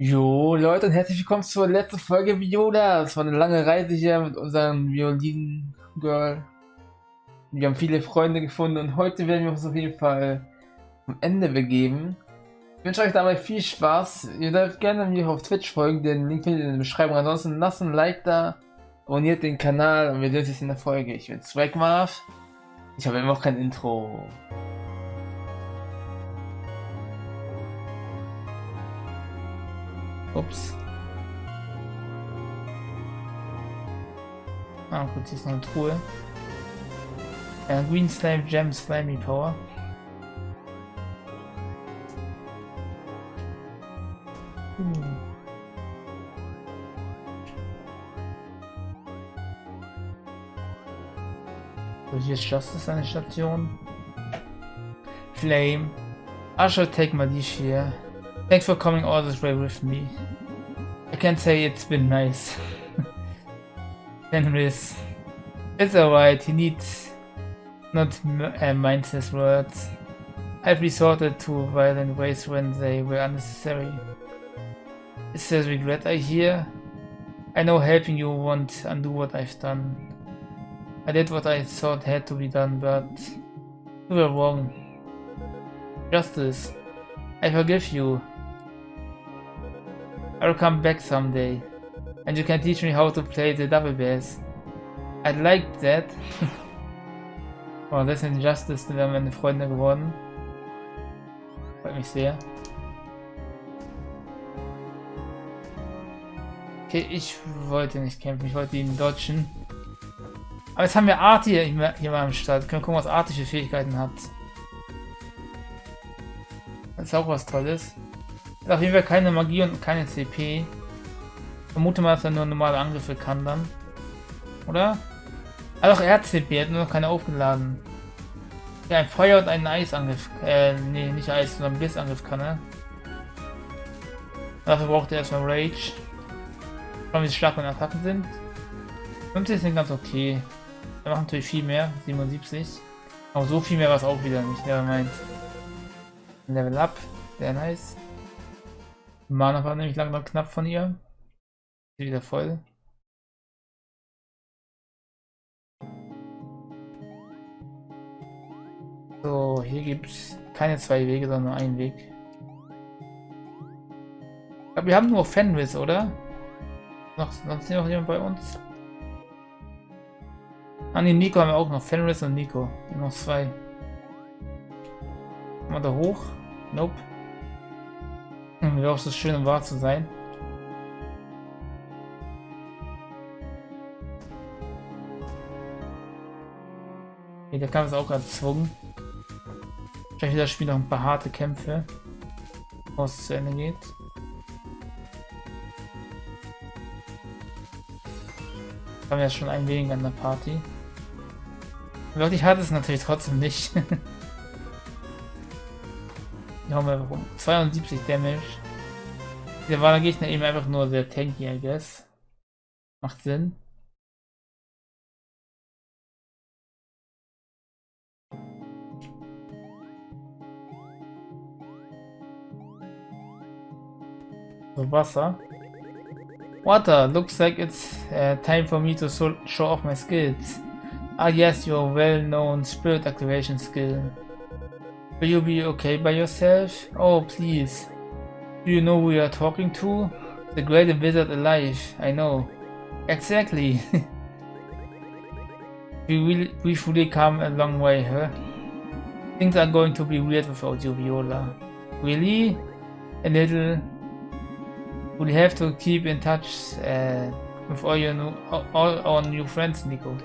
Jo, Leute, und herzlich willkommen zur letzten Folge Viola. Es war eine lange Reise hier mit unserem Violin-Girl. Wir haben viele Freunde gefunden und heute werden wir uns auf jeden Fall am Ende begeben. Ich wünsche euch dabei viel Spaß. Ihr dürft gerne mir auf Twitch folgen, den Link findet ihr in der Beschreibung. Ansonsten lasst ein Like da, abonniert den Kanal und wir sehen uns in der Folge. Ich bin Swagmarv. Ich habe immer noch kein Intro. Ups. Ah gut, hier ist noch eine Truhe. Ja, Green Slime Gem Slimy Power. Hm. So, hier ist Justice eine Station. Flame. I shall take my dish here. Thanks for coming all this way with me. I can't say it's been nice. Fenris. It's alright, he needs not uh, mind his words. I've resorted to violent ways when they were unnecessary. Is there regret I hear? I know helping you won't undo what I've done. I did what I thought had to be done, but you were wrong. Justice. I forgive you. I'll come back someday. And you can teach me how to play the double bass. I'd like that. oh, das ist Injustice, wir haben meine Freunde geworden. Freut mich sehr. Okay, ich wollte nicht kämpfen, ich wollte ihn dodgen. Aber jetzt haben wir Art hier, hier mal am Start. Können wir gucken, was Art für Fähigkeiten hat. Das ist auch was Tolles. Hat auf jeden Fall keine Magie und keine CP. Vermute mal, dass er nur normale Angriffe kann dann. Oder? Ah doch, er hat CP, er hat nur noch keine aufgeladen. Ja, ein Feuer und einen Eisangriff. Äh, nee, nicht Eis, sondern Bissangriff kann er. Dafür braucht er erstmal Rage. Schauen, wie stark meine Attacken sind. 50 sind ganz okay. Er macht natürlich viel mehr, 77. Aber so viel mehr war es auch wieder nicht, der meint. Level up, sehr nice. Mana war nämlich langsam knapp von ihr. Wieder voll. So, hier gibt es keine zwei Wege, sondern nur einen Weg. Ich glaube, wir haben nur Fenris, oder? Noch, sonst noch jemand bei uns? An ah, den Nico haben wir auch noch. Fenris und Nico. Noch zwei. Mal da hoch. Nope. Wäre auch so schön, um wahr zu sein. Okay, der Kampf ist auch erzwungen. Wahrscheinlich wird das Spiel noch ein paar harte Kämpfe, bevor es zu Ende geht. Haben wir ja schon ein wenig an der Party. Wirklich hart ist es natürlich trotzdem nicht. Die hauen wir einfach um. 72 Damage. Der war der Gegner eben einfach nur sehr tanky, I guess. Macht Sinn. So, Wasser. Water, looks like it's uh, time for me to show off my skills. Ah yes, your well-known spirit activation skill. Will you be okay by yourself? Oh, please. Do you know who you are talking to? The greatest wizard alive, I know. Exactly. we will we've really come a long way, huh? Things are going to be weird without you, Viola. Really? A little. We'll have to keep in touch uh, with all your new, all our new friends, Nico.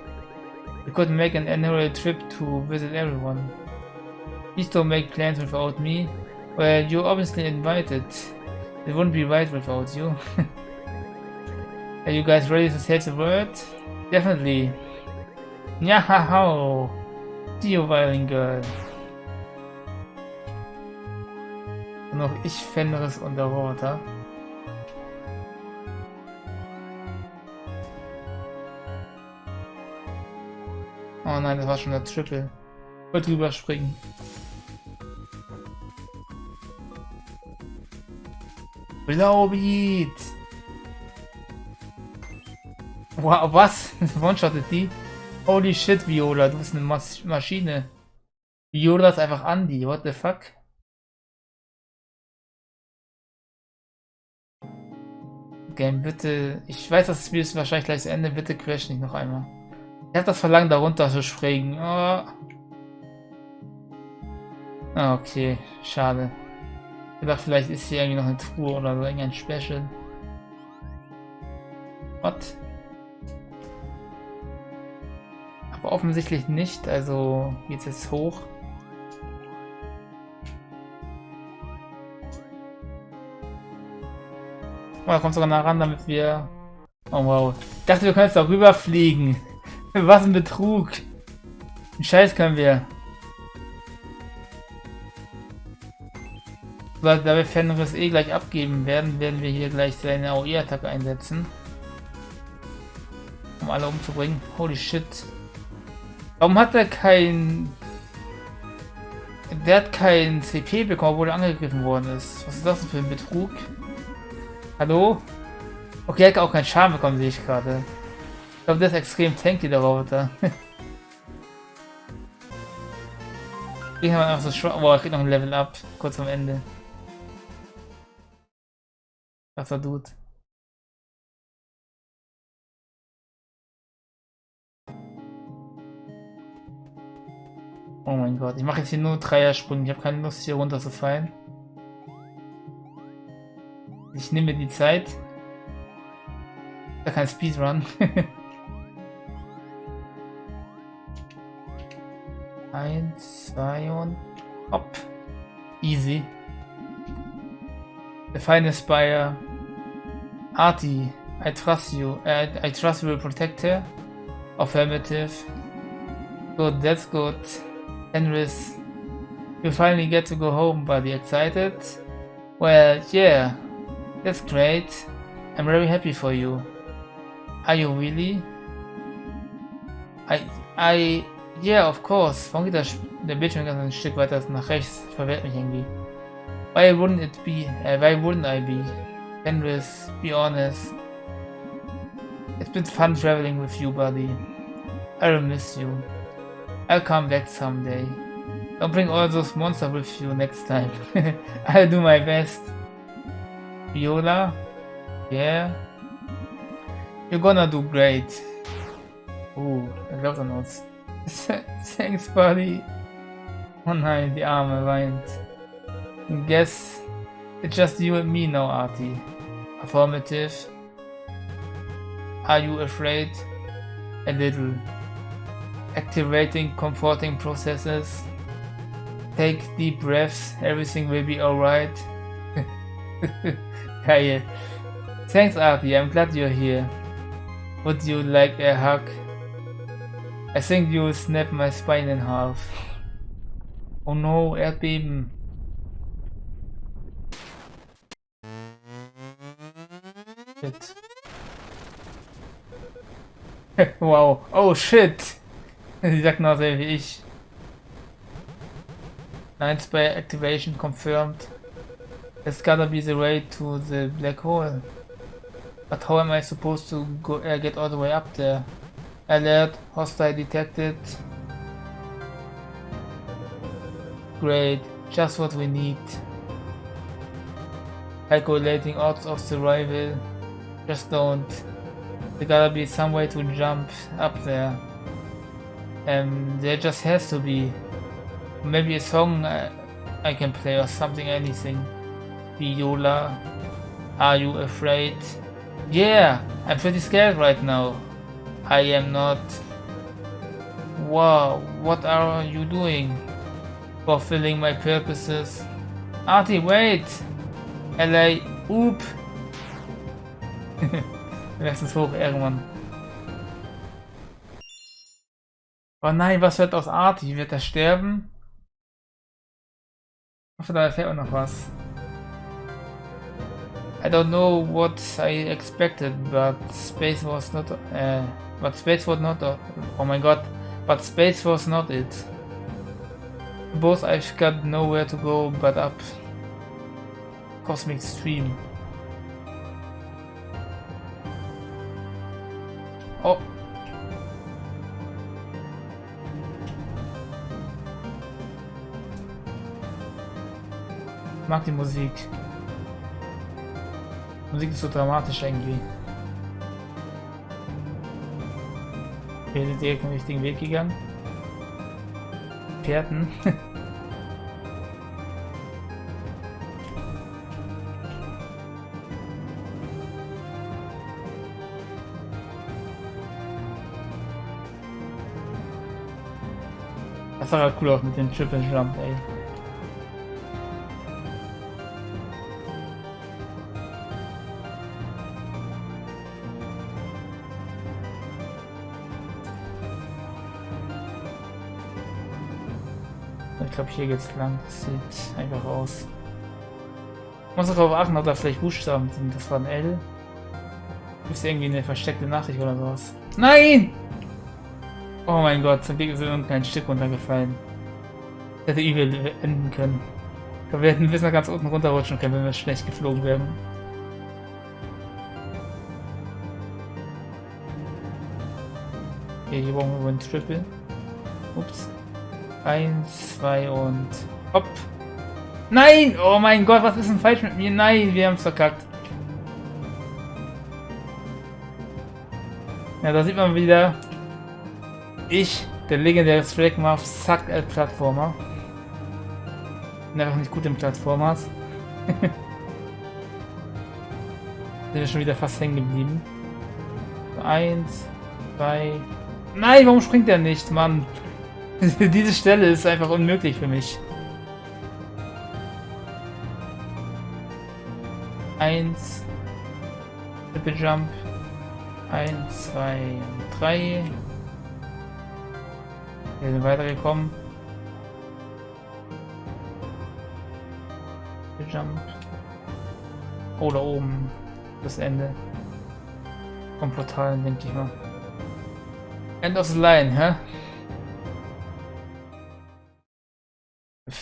We could make an annual trip to visit everyone. Please don't make plans without me. Well, you're obviously invited. It wouldn't be right without you. Are you guys ready to say the word? Definitely. Nyahaho! See you, Violin Girl. Noch ich Fenris Underwater. Oh nein, das war schon der Triple. Drüber springen. Blaubeat! Wow, was? One-shottet die? Holy shit, Viola, du bist eine Mas Maschine. Viola ist einfach Andy, what the fuck? Game, bitte. Ich weiß, das Spiel ist wahrscheinlich gleich zu Ende. Bitte crash nicht noch einmal. Ich habe das Verlangen, darunter zu springen. Oh. Okay, schade. Ich dachte, vielleicht ist hier irgendwie noch eine Truhe oder so, irgendein Special. What? Aber offensichtlich nicht, also geht's jetzt hoch. Oh, da kommt sogar nah ran, damit wir... Oh wow. Ich dachte, wir können jetzt darüber fliegen. Was ein Betrug. Scheiß können wir. Da wir Fenris eh gleich abgeben werden, werden wir hier gleich seine AOE-Attacke einsetzen. Um alle umzubringen. Holy shit. Warum hat er kein... Der hat kein CP bekommen, obwohl er angegriffen worden ist. Was ist das denn für ein Betrug? Hallo? Okay, er hat auch keinen Schaden bekommen, sehe ich gerade. Ich glaube, der ist extrem tanky, der Roboter. Haben wir einfach so schwach. Boah, er kriegt noch ein Level up. Kurz am Ende. Was er tut. Oh mein Gott, ich mache jetzt hier nur Dreiersprünge. Ich habe keine Lust hier runter zu fallen. Ich nehme die Zeit. Da kein Speedrun. Eins, zwei und hopp. Easy. The finest buyer. Artie, I trust you. Uh, I trust you will protect her. Affirmative. Good, that's good. Fenris, you finally get to go home, buddy. Excited? Well, yeah. That's great. I'm very happy for you. Are you really? I, I, yeah, of course. Warum geht der, der Bildschirm ganz ein Stück weiter nach rechts? Ich verwehrt mich irgendwie. Why wouldn't it be? Uh, why wouldn't I be? Fenris, be honest. It's been fun traveling with you, buddy. I will miss you. I'll come back someday. Don't bring all those monsters with you next time. I'll do my best. Viola? Yeah? You're gonna do great. Ooh, I love the notes. Thanks, buddy. Oh nein, die Arme weint. Guess it's just you and me now, Artie. Affirmative. Are you afraid? A little. Activating comforting processes. Take deep breaths, everything will be alright. Geil. Thanks, Artie. I'm glad you're here. Would you like a hug? I think you'll snap my spine in half. Oh no, Erdbeben. Shit. wow. Oh shit. Noch sehr wie ich. Night Spy Activation confirmed. It's gotta be the way to the black hole. But how am I supposed to go uh, get all the way up there? Alert, hostile detected. Great, just what we need. Calculating odds of survival. Just don't. There gotta be some way to jump up there. And there just has to be. Maybe a song I, I can play or something, anything. Viola, are you afraid? Yeah, I'm pretty scared right now. I am not. Wow, what are you doing? Fulfilling my purposes. Artie, wait! LA, oop! Lass hoch irgendwann. Oh nein, was wird aus Artie? Wird er sterben? Ich hoffe, da erfährt man noch was. I don't know what I expected, but space was not. Uh, but space was not. Uh, oh my god! But space was not it. Both I've got nowhere to go but up. Cosmic stream. Mag die Musik. Die Musik ist so dramatisch irgendwie. Wir sind direkt den richtigen Weg gegangen. Pferden. Das sah halt cool aus mit dem Triple Jump, ey. Glaube, hier geht's lang. Das sieht einfach aus. Muss darauf achten, ob da vielleicht Buchstaben sind. Das war ein L. Ist irgendwie eine versteckte Nachricht oder sowas. Nein! Oh mein Gott, zum Glück ist irgendein Stück runtergefallen. Das hätte übel enden können. Wir hätten bis nach ganz unten runterrutschen können, wenn wir schlecht geflogen wären. Okay, hier brauchen wir ein Triple. Ups. Eins, zwei und hopp. Nein! Oh mein Gott, was ist denn falsch mit mir? Nein, wir haben es verkackt. Ja, da sieht man wieder, ich, der legendäre Flagmuff, sagt als Plattformer. Bin einfach nicht gut im Plattformers. Sind wir schon wieder fast hängen geblieben. Eins, zwei. Nein, warum springt er nicht, Mann? Diese Stelle ist einfach unmöglich für mich. Eins. Triple Jump. Eins, zwei, drei. Wir sind weitergekommen. Jump. Oh, da oben. Das Ende. Vom Portal, denke ich mal. End of the line, hä?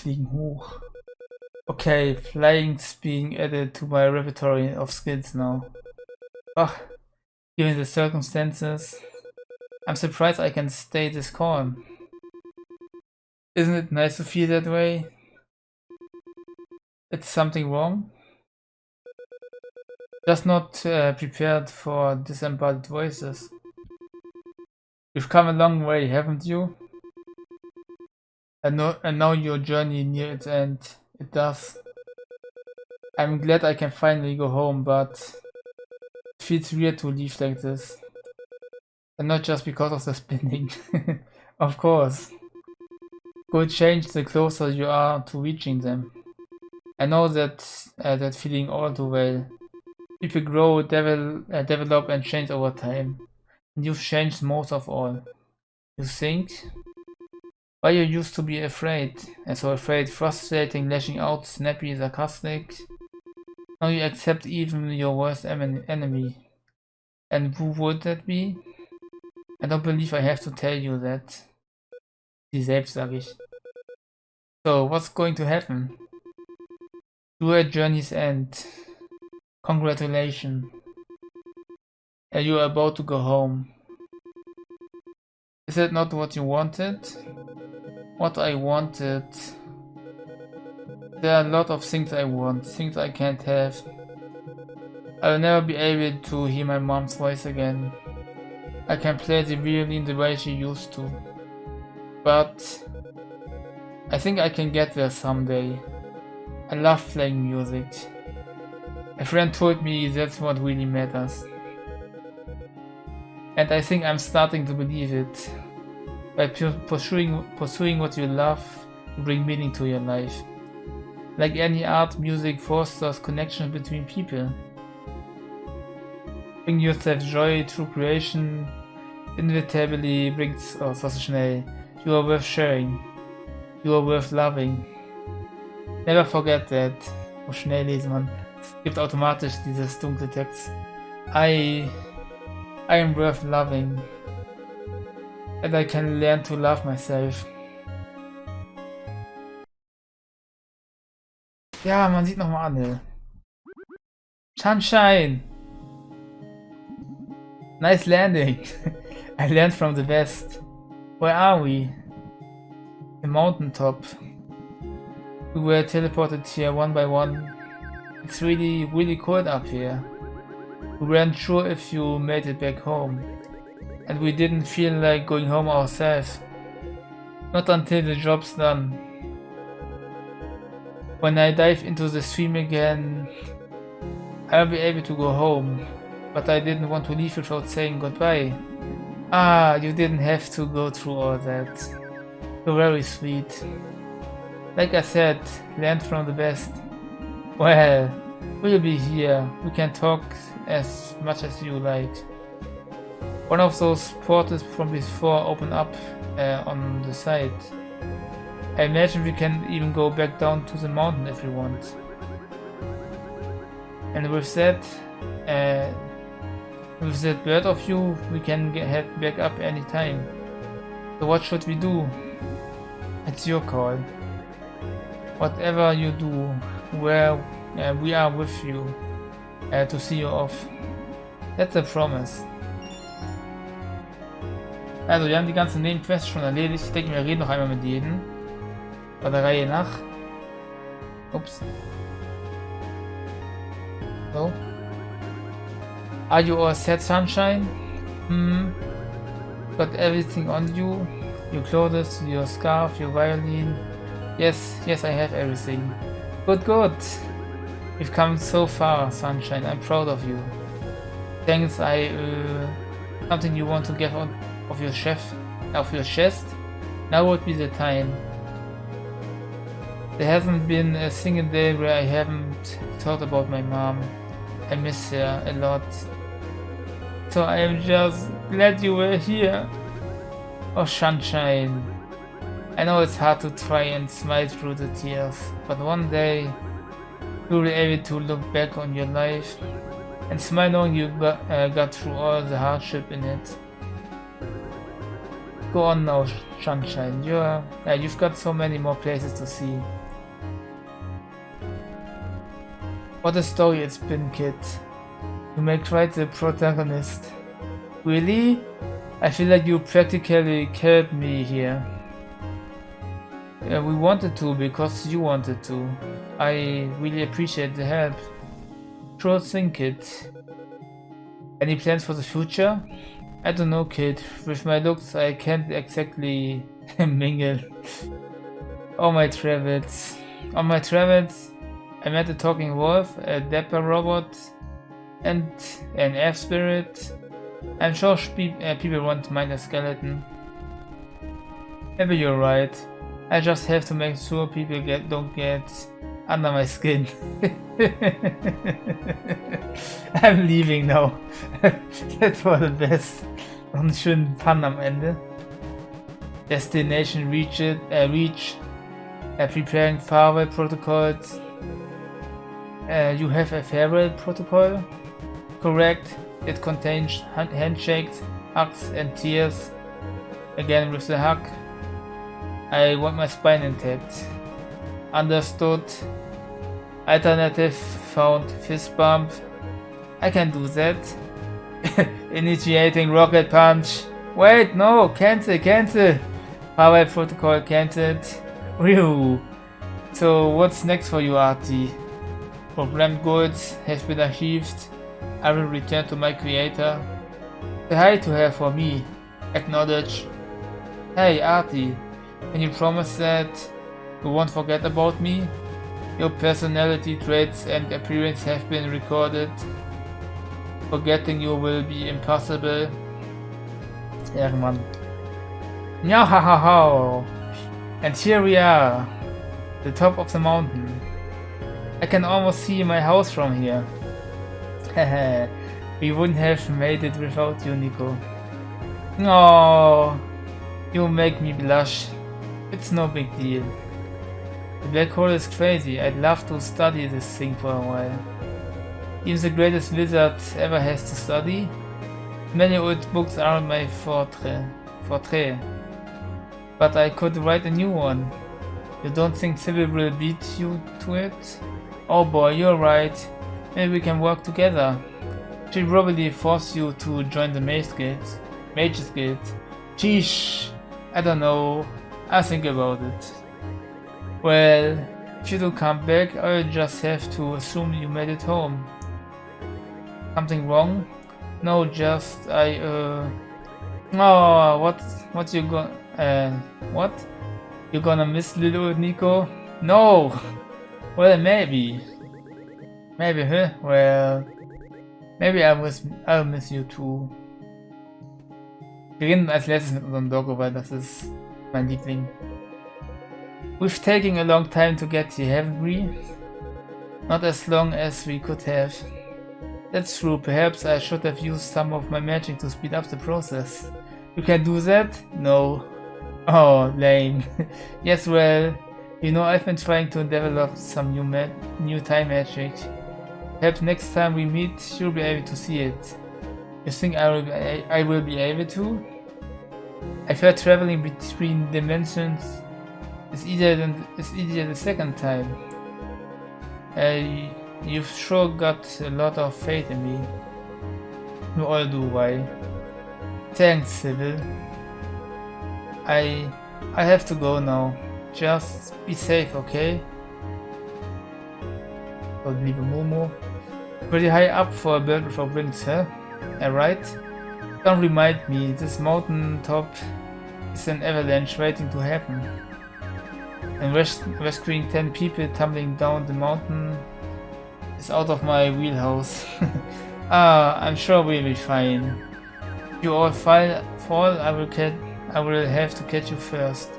Fliegen hoch. Okay, flying's being added to my repertoire of skills now. Ach, given the circumstances, I'm surprised I can stay this calm. Isn't it nice to feel that way? It's something wrong? Just not uh, prepared for disembodied voices. You've come a long way, haven't you? And, know, and now your journey near its end. It does. I'm glad I can finally go home, but it feels weird to leave like this. And not just because of the spinning. of course will change the closer you are to reaching them. I know that uh, that feeling all too well. People grow, uh, develop and change over time. And you've changed most of all. You think? Why you used to be afraid, and so afraid, frustrating, lashing out, snappy, sarcastic. Now you accept even your worst enemy. And who would that be? I don't believe I have to tell you that. Sie selbst, sage ich. So, what's going to happen? A journey's end. Congratulations. And you are about to go home. Is that not what you wanted? What I wanted... There are a lot of things I want, things I can't have. I will never be able to hear my mom's voice again. I can play the violin the way she used to. But I think I can get there someday. I love playing music. A friend told me that's what really matters. And I think I'm starting to believe it. By pursuing, pursuing what you love, you bring meaning to your life. Like any art, music fosters connection between people. Bring yourself joy through creation, inevitably brings, oh, so schnell, you are worth sharing. You are worth loving. Never forget that. Oh, schnell lesen man. Gibt automatisch dieses dunkle Text. I, I am worth loving. And I can learn to love myself. Ja, man sieht nochmal Anne. Sunshine! Nice landing. I learned from the best. Where are we? The mountain top. We were teleported here one by one. It's really, really cold up here. We weren't sure if you made it back home. And we didn't feel like going home ourselves. Not until the job's done. When I dive into the stream again, I'll be able to go home. But I didn't want to leave without saying goodbye. Ah, you didn't have to go through all that. You're very sweet. Like I said, learn from the best. Well, we'll be here. We can talk as much as you like. One of those portals from before open up uh, on the side. I imagine we can even go back down to the mountain if we want. And with that, uh, with that bird of you, we can get, head back up anytime. So what should we do? It's your call. Whatever you do, where uh, we are with you uh, to see you off. That's a promise. Also, wir haben die ganzen Nebenquests schon erledigt. Ich denke, wir reden noch einmal mit jedem. Bei der Reihe nach. Ups. So. Are you all set, Sunshine? Hmm. Got everything on you? Your clothes, your scarf, your violin? Yes, yes, I have everything. Good, good. You've come so far, Sunshine. I'm proud of you. Thanks, I, uh, something you want to get on of your chef, of your chest? Now would be the time. There hasn't been a single day where I haven't thought about my mom. I miss her a lot. So I am just glad you were here. Oh, sunshine. I know it's hard to try and smile through the tears, but one day you'll be able to look back on your life and smile knowing you got, uh, got through all the hardship in it. Go on now, Sunshine. You're, yeah, you've got so many more places to see. What a story it's been, kid. You make quite the protagonist. Really? I feel like you practically killed me here. Yeah, we wanted to because you wanted to. I really appreciate the help. Sure thing, kid. Any plans for the future? I don't know, kid. With my looks, I can't exactly mingle. On my travels. On my travels, I met a talking wolf, a dapper robot, and an F spirit. I'm sure uh, people won't mind a skeleton. Maybe you're right. I just have to make sure people get don't get under my skin. I'm leaving now. that was the best. Einen schönen Fun am Ende. Destination reach it, uh, reach. Uh, preparing farewell protocols. Uh, you have a farewell protocol? Correct. It contains handshakes, hugs and tears. Again with the hug. I want my spine intact. Understood. Alternative found fist bump. I can do that. Initiating rocket punch. Wait, no, cancel, cancel. Power protocol cancelled. Whew. So what's next for you, Artie? Programmed goods has been achieved. I will return to my creator. Say hi to her for me. Acknowledge. Hey, Artie. Can you promise that you won't forget about me? Your personality traits and appearance have been recorded. Forgetting you will be impossible. Ehrenmann. Ja, ha, ha, ha. And here we are. The top of the mountain. I can almost see my house from here. we wouldn't have made it without you, Nico. Oh, you make me blush. It's no big deal. The black hole is crazy. I'd love to study this thing for a while. Even the greatest wizard ever has to study. Many old books are my forte, forte. But I could write a new one. You don't think Sybil will beat you to it? Oh boy, you're right. Maybe we can work together. She'll probably force you to join the Mage Guild. Mages Guild. Sheesh. I don't know. I'll think about it. Well, if you don't come back, I'll just have to assume you made it home. Something wrong? No, just I uh Oh what what you going uh what? You gonna miss little Nico? No! Well maybe. Maybe huh? Well maybe I miss I'll miss you too. Wir reden als letztes mit unserem Doggo, weil das ist mein Liebling. We've taken a long time to get here, haven't we? Not as long as we could have. That's true, perhaps I should have used some of my magic to speed up the process. You can do that? No. Oh, lame. yes, well, you know I've been trying to develop some new new time magic. Perhaps next time we meet, you'll be able to see it. You think I will be, I will be able to? I've traveling between dimensions it's easier than it's easier the second time. Uh, you've sure got a lot of faith in me. You all do, why? Thanks, Sybil. I I have to go now. Just be safe, okay? Leave a Momo. Pretty high up for a bird without wings, huh? Alright? Don't remind me, this mountain top is an avalanche waiting to happen and res rescuing 10 people tumbling down the mountain is out of my wheelhouse. ah, I'm sure we'll be fine. If you all fall, fall I will catch, I will have to catch you first.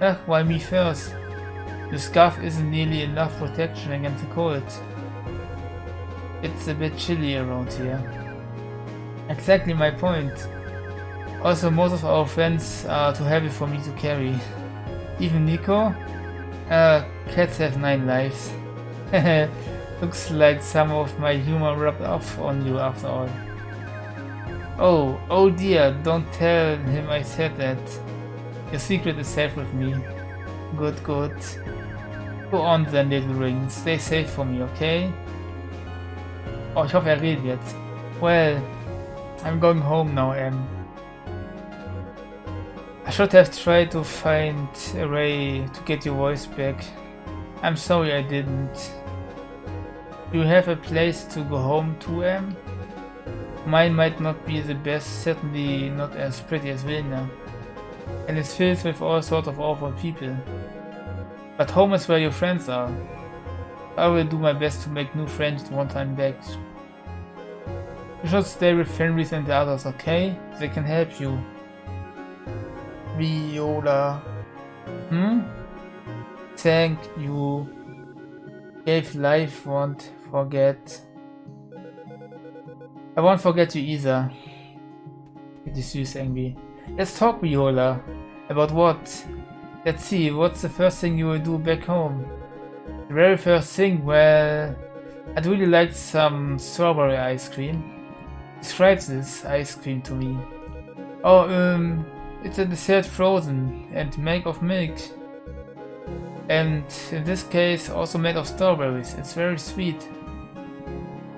Ah, why me first? Your scarf isn't nearly enough protection against the cold. It's a bit chilly around here. Exactly my point. Also, most of our friends are too heavy for me to carry. Even Nico? Uh, cats have nine lives. Looks like some of my humor rubbed off on you after all. Oh, oh dear, don't tell him I said that. Your secret is safe with me. Good, good. Go on then, little ring. Stay safe for me, okay? Oh, ich hoffe, er redet jetzt. Well, I'm going home now, Em. I should have tried to find a way to get your voice back. I'm sorry I didn't. Do you have a place to go home to, Em? Mine might not be the best, certainly not as pretty as Vilna. And it's filled with all sorts of awful people. But home is where your friends are. I will do my best to make new friends once I'm back. You should stay with Fenris and the others, okay? They can help you. Viola. Hmm? Thank you. If life won't forget. I won't forget you either. It is süß irgendwie. Let's talk, Viola. About what? Let's see, what's the first thing you will do back home? The very first thing, well... I'd really like some strawberry ice cream. Describe this ice cream to me. Oh, um... It's a dessert frozen and made of milk. And in this case also made of strawberries. It's very sweet.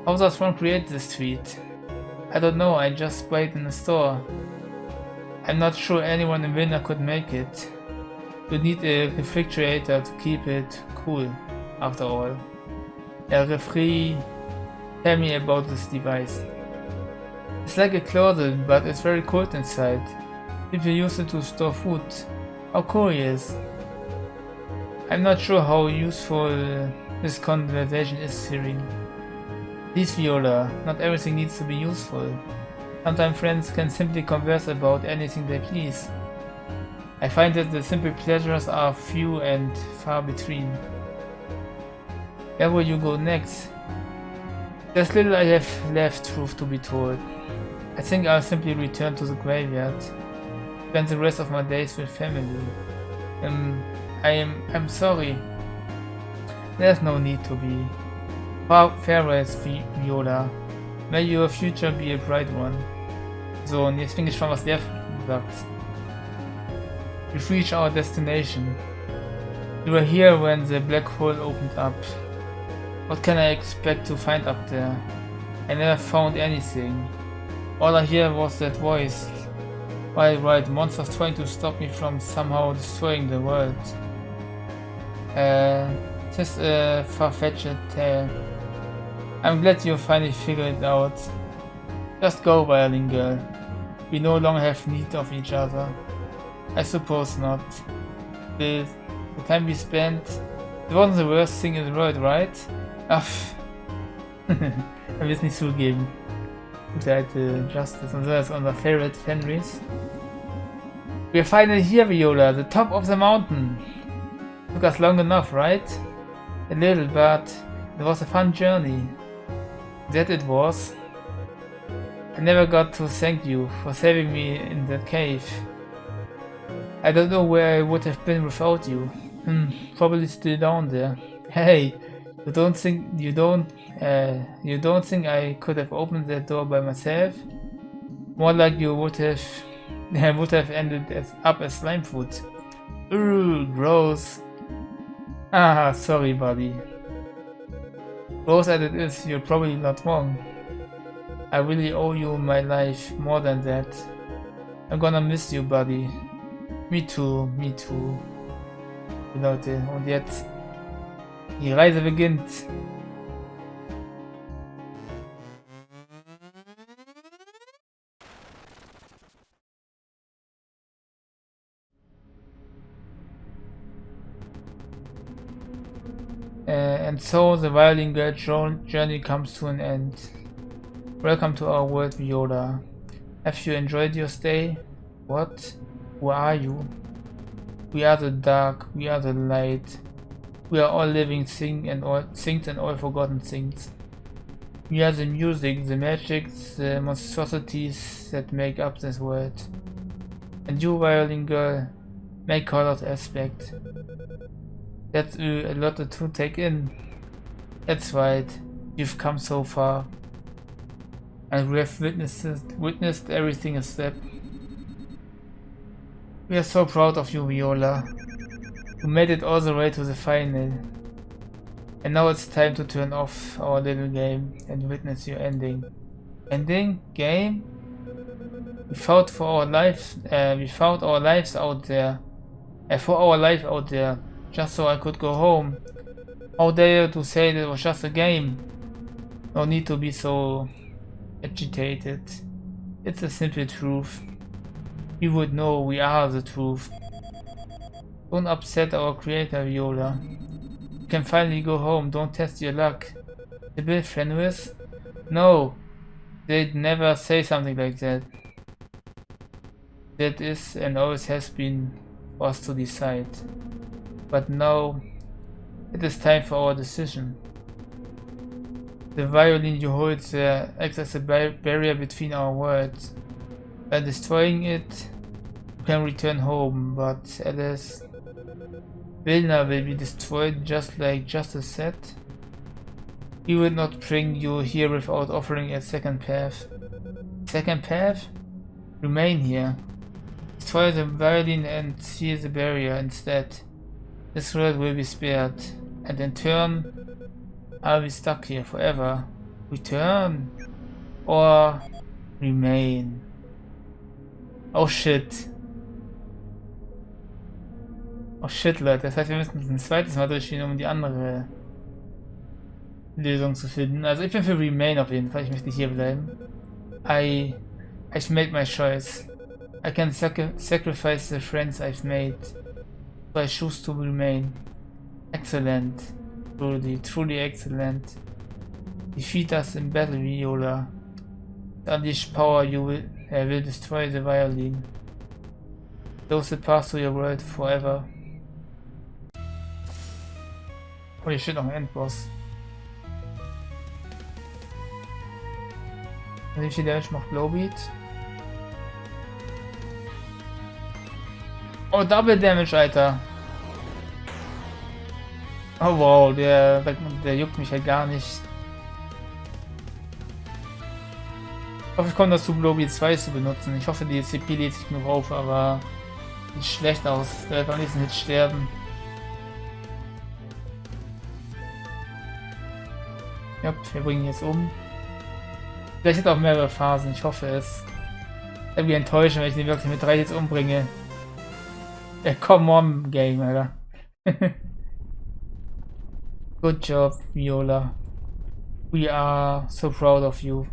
How does one create this sweet? I don't know, I just bought it in the store. I'm not sure anyone in Vilna could make it. You need a refrigerator to keep it cool, after all. A refri... Tell me about this device. It's like a closet, but it's very cold inside. People use it to store food. How curious. I'm not sure how useful this conversation is, Siri. Please, Viola, not everything needs to be useful. Sometimes friends can simply converse about anything they please. I find that the simple pleasures are few and far between. Where will you go next? There's little I have left, truth to be told. I think I'll simply return to the graveyard spend the rest of my days with family. Um, I am I'm sorry. There's no need to be. Farewell, Viola. May your future be a bright one. So, und jetzt bin ich gespannt, was der sagt. We've reached our destination. We were here when the black hole opened up. What can I expect to find up there? I never found anything. All I hear was that voice. Why right, monsters trying to stop me from somehow destroying the world. Uh, just a far-fetched tale. I'm glad you finally figured it out. Just go, violin girl. We no longer have need of each other. I suppose not. The, the time we spent... It wasn't the worst thing in the world, right? Ach. will es nicht zugeben. Gute alte Justice. Und so ist unser Favorite Fenris. We're finally here, Viola. The top of the mountain. Took us long enough, right? A little, but it was a fun journey. That it was. I never got to thank you for saving me in that cave. I don't know where I would have been without you. Hmm, probably still down there. Hey, you don't think you don't uh, you don't think I could have opened that door by myself? More like you would have would have ended as, up as slime food. Ooh, gross. Ah, sorry, buddy. Gross as it is, you're probably not wrong. I really owe you my life more than that. I'm gonna miss you, buddy. Me too, me too. Leute, und jetzt die Reise beginnt. Uh, and so the violin girl journey comes to an end. Welcome to our world, Viola. Have you enjoyed your stay? What? Who are you? We are the dark, we are the light. We are all living things and all things and all forgotten things. We are the music, the magic, the monstrosities that make up this world. And you, violin girl, make colored aspect. That's a lot to take in. That's right, you've come so far. And we have witnessed, witnessed everything a step. We are so proud of you, Viola. You made it all the way to the final. And now it's time to turn off our little game and witness your ending. Ending? Game? We fought for our lives, uh, we fought our lives out there. Uh, for our life out there just so I could go home. How dare you to say that it was just a game? No need to be so agitated. It's a simple truth. You would know we are the truth. Don't upset our creator, Viola. You can finally go home, don't test your luck. The Bill Fenris? No, they'd never say something like that. That is and always has been for us to decide. But now it is time for our decision. The violin you hold there acts as a barrier between our worlds. By destroying it, you can return home, but Alice, Vilna will be destroyed just like Justice said. He will not bring you here without offering a second path. Second path? Remain here. Destroy the violin and seal the barrier instead. This world will be spared, and in turn, I'll be stuck here forever. Return or remain. Oh shit. Oh shit, Leute. Das heißt, wir müssen ein zweites Mal durchgehen, um die andere Lösung zu finden. Also ich bin für Remain auf jeden Fall. Ich möchte hier bleiben. I... I've made my choice. I can sac sacrifice the friends I've made. I choose to remain. Excellent. Truly, truly excellent. Defeat us in battle, Viola. Unleash power, you will, uh, will destroy the violin. Those that pass to your world forever. Holy shit, noch ein Endboss. Wie viel Damage macht Blowbeat? Oh, Double Damage, Alter. Oh wow, der, der juckt mich halt gar nicht. Ich hoffe, ich komme dazu, Blobi 2 zu benutzen. Ich hoffe, die CP lädt sich nur auf, aber sieht schlecht aus. Der wird am nächsten Hit sterben. Ja, wir bringen ihn jetzt um. Vielleicht hat auch mehrere Phasen, ich hoffe es. Irgendwie enttäuschen, wenn ich den wirklich mit drei jetzt umbringe. Ja, come on, Game, Alter. Good job, Viola. We are so proud of you.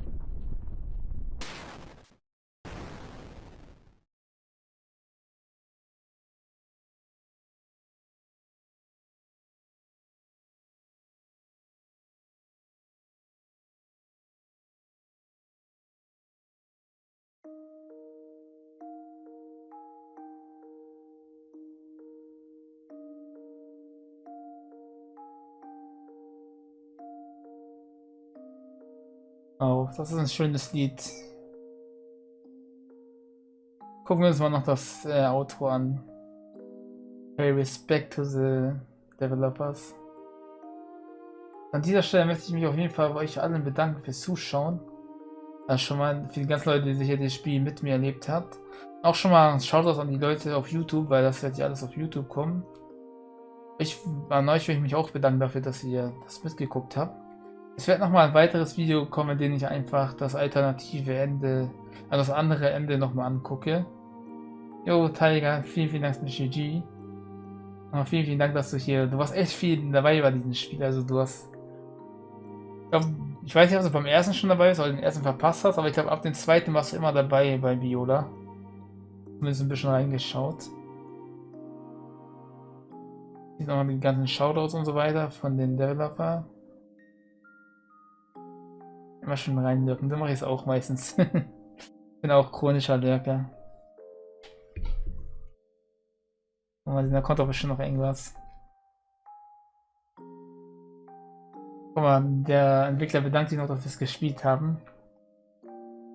Das ist ein schönes Lied. Gucken wir uns mal noch das äh, Outro an. Pay respect to the developers. An dieser Stelle möchte ich mich auf jeden Fall bei euch allen bedanken fürs Zuschauen. Also schon mal für die ganzen Leute, die sicher das Spiel mit mir erlebt habt. Auch schon mal schaut das an die Leute auf YouTube, weil das wird ja alles auf YouTube kommen. Ich, an euch will ich mich auch bedanken dafür, dass ihr das mitgeguckt habt. Es wird nochmal ein weiteres Video kommen, in dem ich einfach das alternative Ende, also das andere Ende nochmal angucke. Jo, Tiger, vielen, vielen Dank für GG. Und vielen, vielen Dank, dass du hier, du warst echt viel dabei bei diesem Spiel, also du hast, ich, glaub, ich weiß nicht, ob du beim ersten schon dabei bist oder den ersten verpasst hast, aber ich glaube, ab dem zweiten warst du immer dabei bei Viola. Zumindest ein bisschen reingeschaut. Hier nochmal die ganzen Shoutouts und so weiter von den Developer. Immer schon reinwirken, so mache ich es auch meistens. Bin auch chronischer Lurker. Mal da kommt aber schon noch irgendwas. Guck mal, der Entwickler bedankt sich noch, dass wir es gespielt haben.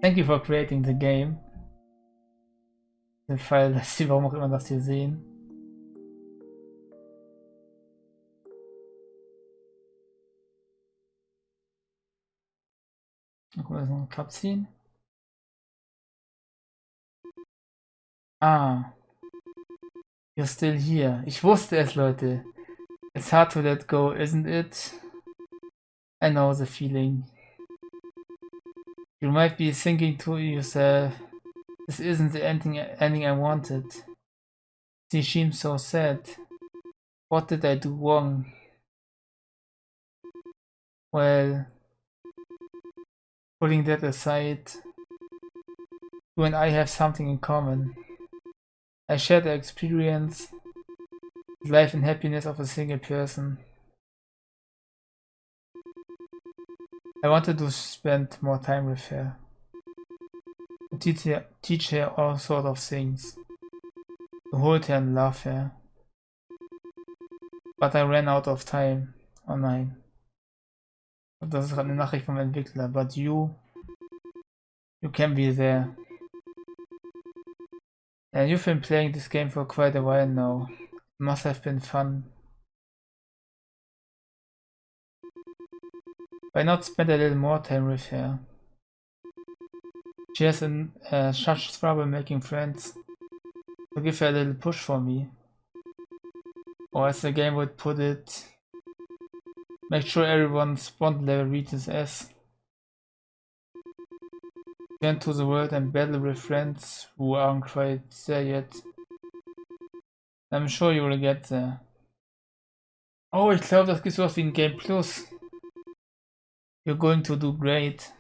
Thank you for creating the game. Den Fall, dass sie, warum auch immer das hier sehen. Kommt jetzt noch ein Cutscene. Ah. You're still here. Ich wusste es, Leute. It's hard to let go, isn't it? I know the feeling. You might be thinking to yourself, this isn't the ending, ending I wanted. She seems so sad. What did I do wrong? Well, Putting that aside, you and I have something in common. I share the experience, life and happiness of a single person. I wanted to spend more time with her. Teach her, teach her all sorts of things. To hold her and love her. But I ran out of time online. Das ist gerade eine Nachricht vom Entwickler. But you, you can be there. And you've been playing this game for quite a while now. It must have been fun. Why not spend a little more time with her? She has uh, such trouble making friends. So give her a little push for me. Or as the game would put it, Make sure everyone's bond level reaches S. Turn to the world and battle with friends who aren't quite there yet. I'm sure you will get there. Oh, ich glaube, das gibt sowas wie ein Game Plus. You're going to do great.